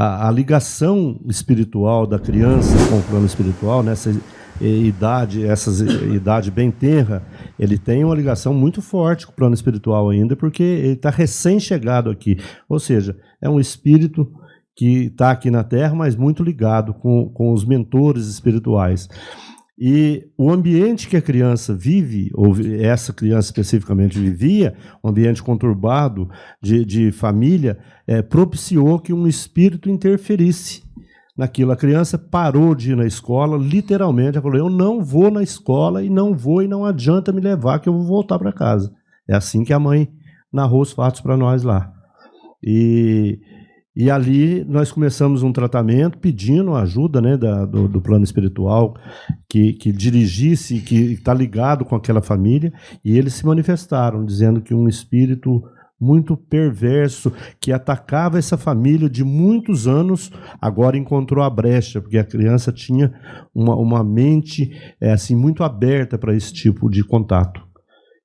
a, a, ligação espiritual da criança com o plano espiritual, nessa idade, essa idade bem tenra, ele tem uma ligação muito forte com o plano espiritual ainda, porque ele está recém-chegado aqui. Ou seja, é um espírito que está aqui na Terra, mas muito ligado com, com os mentores espirituais. E o ambiente que a criança vive, ou essa criança especificamente vivia, um ambiente conturbado de, de família, é, propiciou que um espírito interferisse naquilo. A criança parou de ir na escola, literalmente, ela falou: Eu não vou na escola e não vou e não adianta me levar, que eu vou voltar para casa. É assim que a mãe narrou os fatos para nós lá. E e ali nós começamos um tratamento pedindo ajuda né, da, do, do, plano espiritual que, que dirigisse, que está ligado com aquela família, e eles se manifestaram, dizendo que um espírito muito perverso que atacava essa família de muitos anos, agora encontrou a brecha, porque a criança tinha uma, uma mente é, assim muito aberta para esse tipo de contato.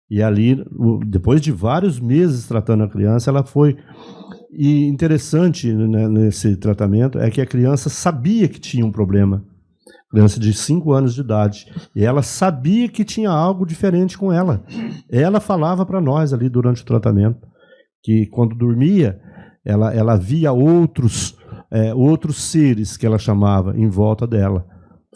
E ali, depois de vários meses tratando a criança, ela foi e interessante né, nesse tratamento é que a criança sabia que tinha um problema. Criança de 5 anos de idade. E ela sabia que tinha algo diferente com ela. Ela falava para nós ali durante o tratamento que quando dormia, ela, ela via outros, é, outros seres que ela chamava em volta dela,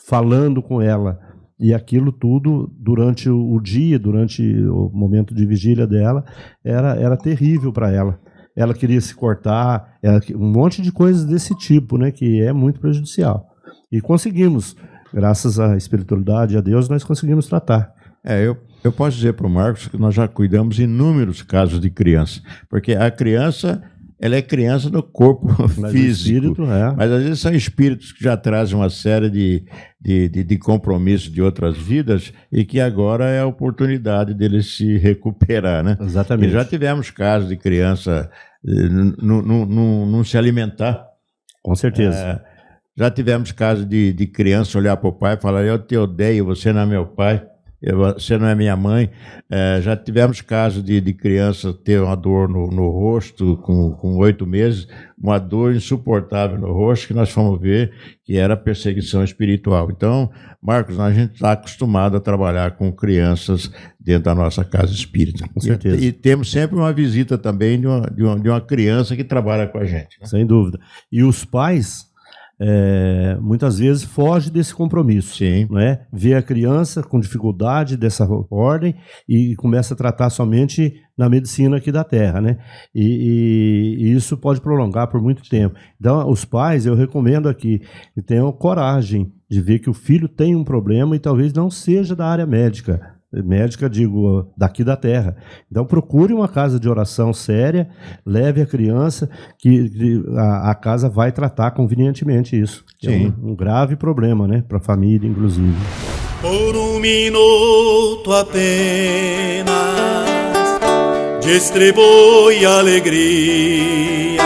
falando com ela. E aquilo tudo, durante o dia, durante o momento de vigília dela, era, era terrível para ela ela queria se cortar, ela, um monte de coisas desse tipo, né, que é muito prejudicial. E conseguimos, graças à espiritualidade e a Deus, nós conseguimos tratar. É, eu, eu posso dizer para o Marcos que nós já cuidamos inúmeros casos de criança, porque a criança ela é criança no corpo mas físico. Espírito, é. Mas às vezes são espíritos que já trazem uma série de, de, de, de compromissos de outras vidas e que agora é a oportunidade deles se recuperar, né? Exatamente. E já tivemos casos de criança não se alimentar. Com certeza. É, já tivemos casos de, de criança olhar para o pai e falar: Eu te odeio, você não é meu pai você não é minha mãe. É, já tivemos casos de, de criança ter uma dor no, no rosto com oito meses, uma dor insuportável no rosto, que nós fomos ver que era perseguição espiritual. Então, Marcos, a gente está acostumado a trabalhar com crianças dentro da nossa casa espírita. Com certeza. E, e temos sempre uma visita também de uma, de uma, de uma criança que trabalha com a gente. Né? Sem dúvida. E os pais é, muitas vezes foge desse compromisso. Sim. Né? Vê a criança com dificuldade dessa ordem e começa a tratar somente na medicina aqui da Terra. Né? E, e, e isso pode prolongar por muito tempo. Então, os pais, eu recomendo aqui que tenham coragem de ver que o filho tem um problema e talvez não seja da área médica médica, digo, daqui da terra. Então procure uma casa de oração séria, leve a criança, que a, a casa vai tratar convenientemente isso. É Sim. É um, um grave problema, né, para a família, inclusive. Por um minuto apenas distribui alegria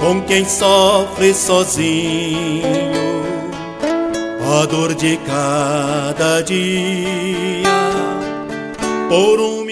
com quem sofre sozinho dor de cada dia. Por um